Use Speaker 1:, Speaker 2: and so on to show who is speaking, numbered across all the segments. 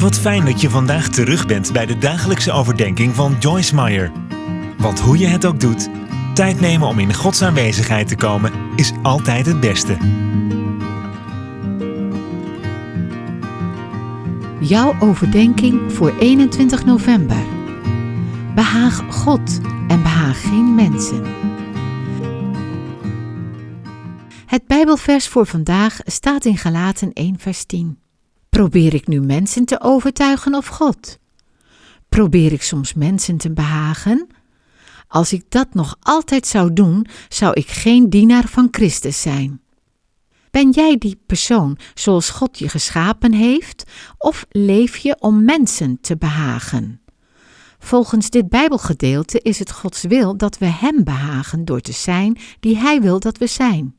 Speaker 1: Wat fijn dat je vandaag terug bent bij de dagelijkse overdenking van Joyce Meyer. Want hoe je het ook doet, tijd nemen om in Gods aanwezigheid te komen is altijd het beste.
Speaker 2: Jouw overdenking voor 21 november. Behaag God en behaag geen mensen. Het Bijbelvers voor vandaag staat in Galaten 1 vers 10. Probeer ik nu mensen te overtuigen of God? Probeer ik soms mensen te behagen? Als ik dat nog altijd zou doen, zou ik geen dienaar van Christus zijn. Ben jij die persoon zoals God je geschapen heeft, of leef je om mensen te behagen? Volgens dit Bijbelgedeelte is het Gods wil dat we Hem behagen door te zijn die Hij wil dat we zijn.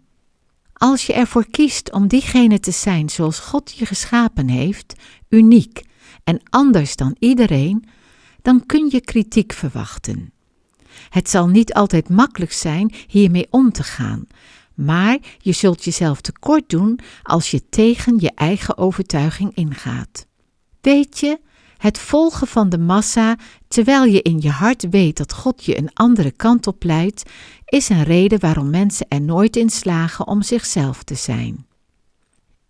Speaker 2: Als je ervoor kiest om diegene te zijn zoals God je geschapen heeft, uniek en anders dan iedereen, dan kun je kritiek verwachten. Het zal niet altijd makkelijk zijn hiermee om te gaan, maar je zult jezelf tekort doen als je tegen je eigen overtuiging ingaat. Weet je, het volgen van de massa, terwijl je in je hart weet dat God je een andere kant op leidt, is een reden waarom mensen er nooit in slagen om zichzelf te zijn.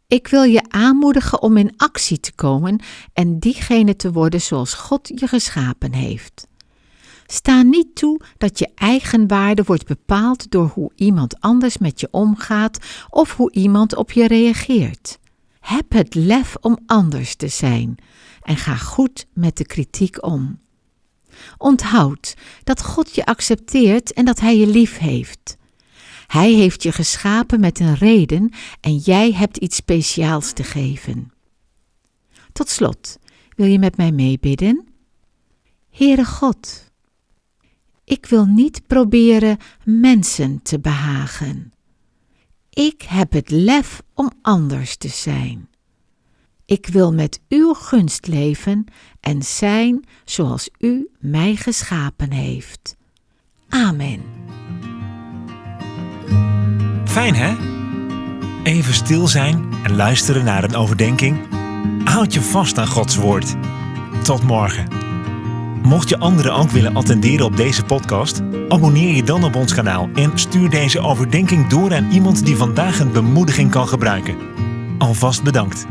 Speaker 2: Ik wil je aanmoedigen om in actie te komen en diegene te worden zoals God je geschapen heeft. Sta niet toe dat je eigen waarde wordt bepaald door hoe iemand anders met je omgaat of hoe iemand op je reageert. Heb het lef om anders te zijn en ga goed met de kritiek om. Onthoud dat God je accepteert en dat Hij je lief heeft. Hij heeft je geschapen met een reden en jij hebt iets speciaals te geven. Tot slot, wil je met mij meebidden? Heere God, ik wil niet proberen mensen te behagen. Ik heb het lef om anders te zijn. Ik wil met uw gunst leven en zijn zoals u mij geschapen heeft. Amen.
Speaker 1: Fijn hè? Even stil zijn en luisteren naar een overdenking. Houd je vast aan Gods woord. Tot morgen. Mocht je anderen ook willen attenderen op deze podcast, abonneer je dan op ons kanaal en stuur deze overdenking door aan iemand die vandaag een bemoediging kan gebruiken. Alvast bedankt.